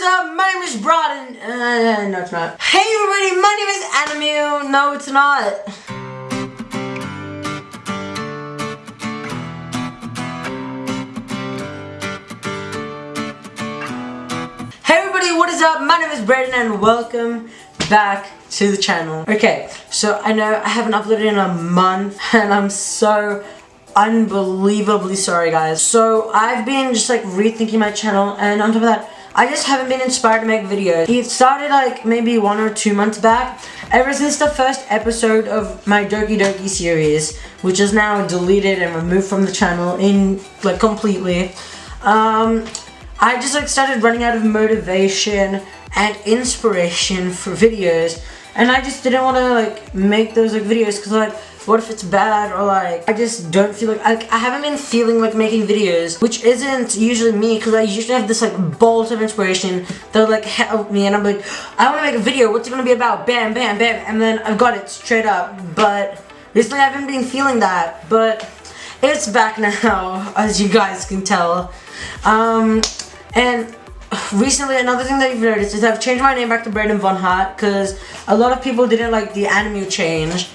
is up? My name is Broden. Uh, no, it's not. Hey, everybody, my name is Animu. No, it's not. Hey, everybody, what is up? My name is Braden, and welcome back to the channel. Okay, so I know I haven't uploaded in a month, and I'm so unbelievably sorry guys. So I've been just like rethinking my channel and on top of that I just haven't been inspired to make videos. It started like maybe one or two months back ever since the first episode of my Doki Doki series which is now deleted and removed from the channel in like completely. Um, I just like started running out of motivation and inspiration for videos and I just didn't want to like make those like videos because like what if it's bad or like I just don't feel like I, I haven't been feeling like making videos which isn't usually me because I usually have this like bolt of inspiration that like help me and I'm like I want to make a video what's it gonna be about? Bam bam bam and then I've got it straight up but recently I haven't been feeling that but it's back now as you guys can tell. Um and recently another thing that you've noticed is I've changed my name back to Brandon Von Hart because a lot of people didn't like the anime change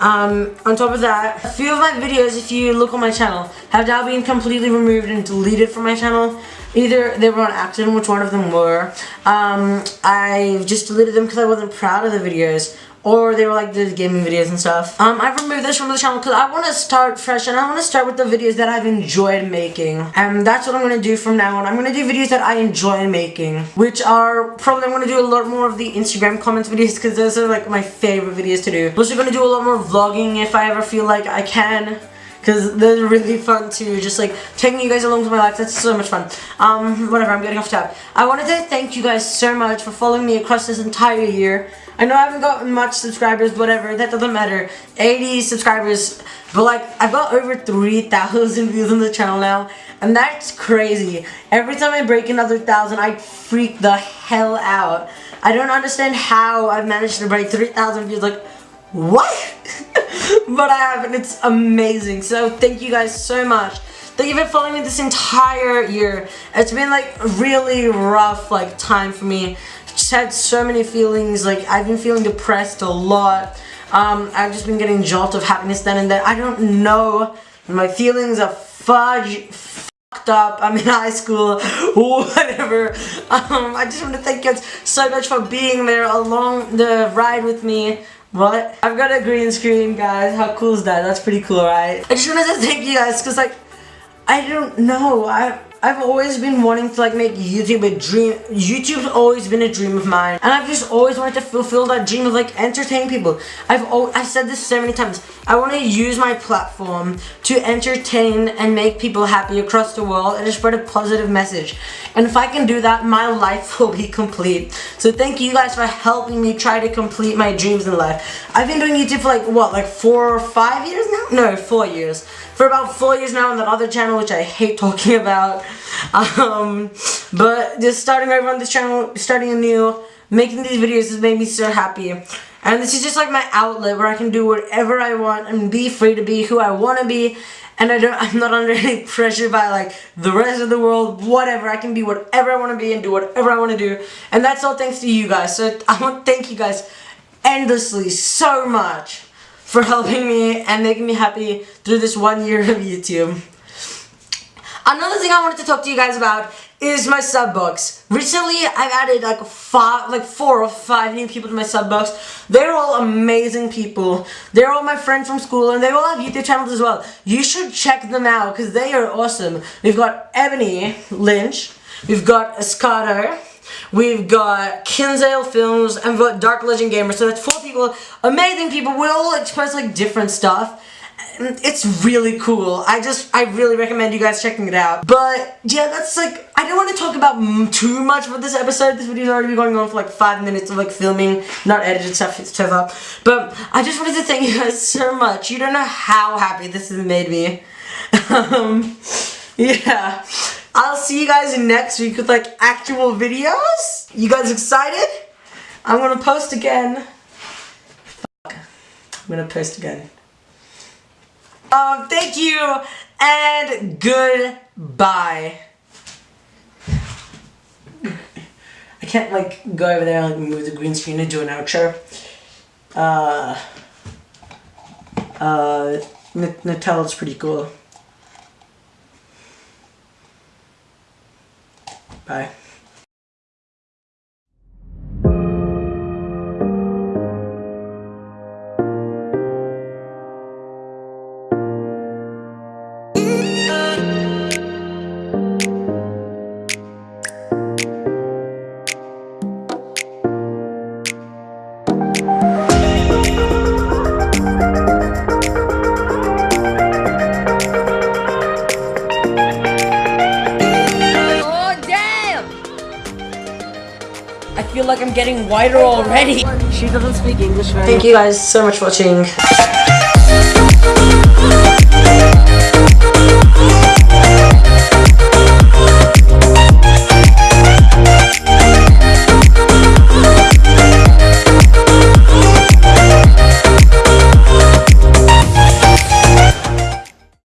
um, on top of that, a few of my videos, if you look on my channel, have now been completely removed and deleted from my channel. Either they were on accident, which one of them were. Um, I just deleted them because I wasn't proud of the videos or they were like the gaming videos and stuff. Um, I've removed this from the channel because I want to start fresh and I want to start with the videos that I've enjoyed making. And that's what I'm going to do from now on. I'm going to do videos that I enjoy making, which are probably I'm going to do a lot more of the Instagram comments videos because those are like my favorite videos to do. I'm also going to do a lot more vlogging if I ever feel like I can because they're really fun too just like taking you guys along with my life that's so much fun um whatever i'm getting off tab i wanted to thank you guys so much for following me across this entire year I know I haven't gotten much subscribers, whatever, that doesn't matter. 80 subscribers, but like, I've got over 3,000 views on the channel now, and that's crazy. Every time I break another thousand, I freak the hell out. I don't understand how I've managed to break 3,000 views, like, what? but I have, and it's amazing. So thank you guys so much. Thank you for following me this entire year. It's been like really rough like time for me just had so many feelings, like I've been feeling depressed a lot. Um, I've just been getting jolt of happiness then and then. I don't know. My feelings are fudge fucked up. I'm in high school, whatever. Um, I just want to thank you guys so much for being there along the ride with me. What? I've got a green screen, guys. How cool is that? That's pretty cool, right? I just wanted to thank you guys because, like, I don't know. I I've always been wanting to like make YouTube a dream. YouTube's always been a dream of mine. And I've just always wanted to fulfill that dream of like entertain people. I've I've said this so many times. I want to use my platform to entertain and make people happy across the world and to spread a positive message. And if I can do that, my life will be complete. So thank you guys for helping me try to complete my dreams in life. I've been doing YouTube for like, what, like four or five years now? No, four years for about four years now on that other channel, which I hate talking about. Um, but just starting over on this channel, starting anew, making these videos has made me so happy. And this is just like my outlet where I can do whatever I want and be free to be who I want to be. And I don't, I'm not under any pressure by like the rest of the world, whatever. I can be whatever I want to be and do whatever I want to do. And that's all thanks to you guys. So I want to thank you guys endlessly so much for helping me and making me happy through this one year of YouTube. Another thing I wanted to talk to you guys about is my sub. Recently, I've added like five, like four or five new people to my sub. They're all amazing people. They're all my friends from school, and they all have YouTube channels as well. You should check them out because they are awesome. We've got Ebony Lynch. We've got Escato. We've got Kinsale Films, and we've got Dark Legend Gamer. So that's four people, amazing people. We all express like different stuff. It's really cool. I just, I really recommend you guys checking it out. But yeah, that's like, I don't want to talk about too much for this episode. This video's already been going on for like five minutes of like filming, not edited stuff, stuff But I just wanted to thank you guys so much. You don't know how happy this has made me. um, yeah. I'll see you guys next week with like actual videos. You guys excited? I'm gonna post again. Fuck. I'm gonna post again. Um, thank you and goodbye. I can't like go over there and like move the green screen and do an outro. Uh, uh, N Nutella's pretty cool. Bye. Feel like I'm getting whiter already. She doesn't speak English very Thank you guys so much for watching.